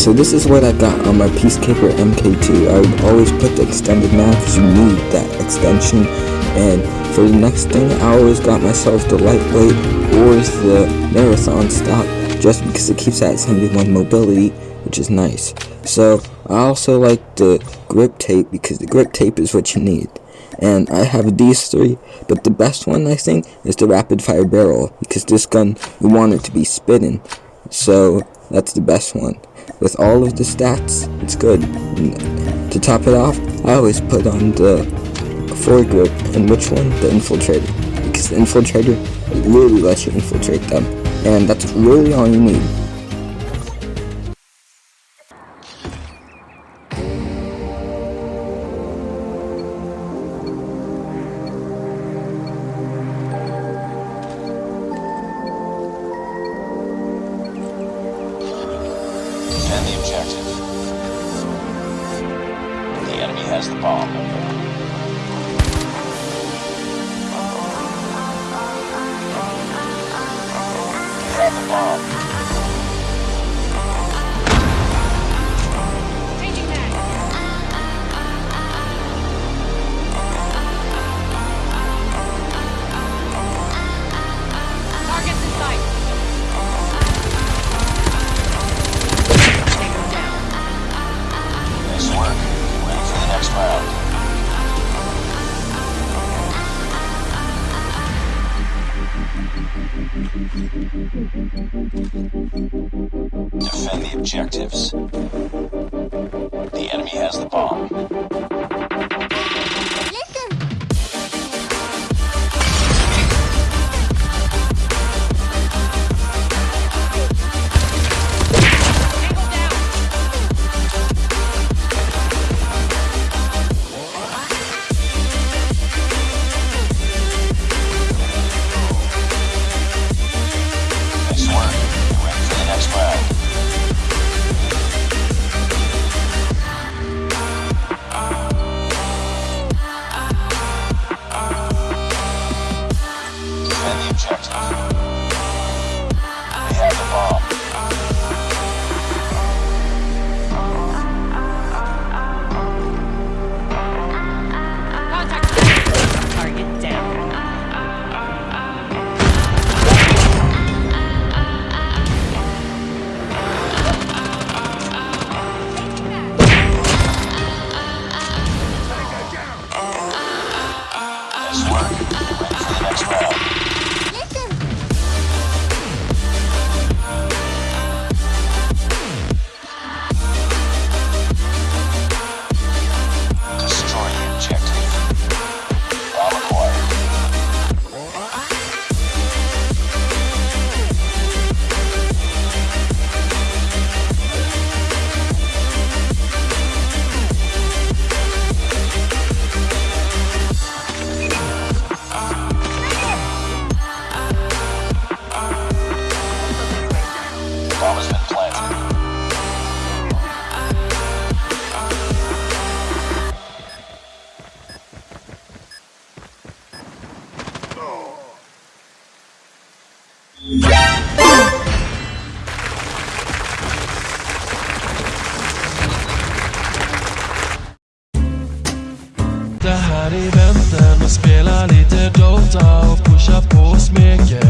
so this is what I got on my Peacekeeper MK2. I would always put the extended mag because you need that extension. And for the next thing, I always got myself the lightweight or the marathon stock just because it keeps that 71 mobility, which is nice. So I also like the grip tape because the grip tape is what you need. And I have these three, but the best one I think is the rapid fire barrel because this gun you want it to be spitting. So that's the best one. With all of the stats, it's good. And to top it off, I always put on the foregrip and which one? The infiltrator. Because the infiltrator really lets you infiltrate them. And that's really all you need. Defend the objective. The enemy has the bomb. Defend the objectives. The enemy has the bomb. Det här är eventen och spelar lite Dota och pushar på och smeker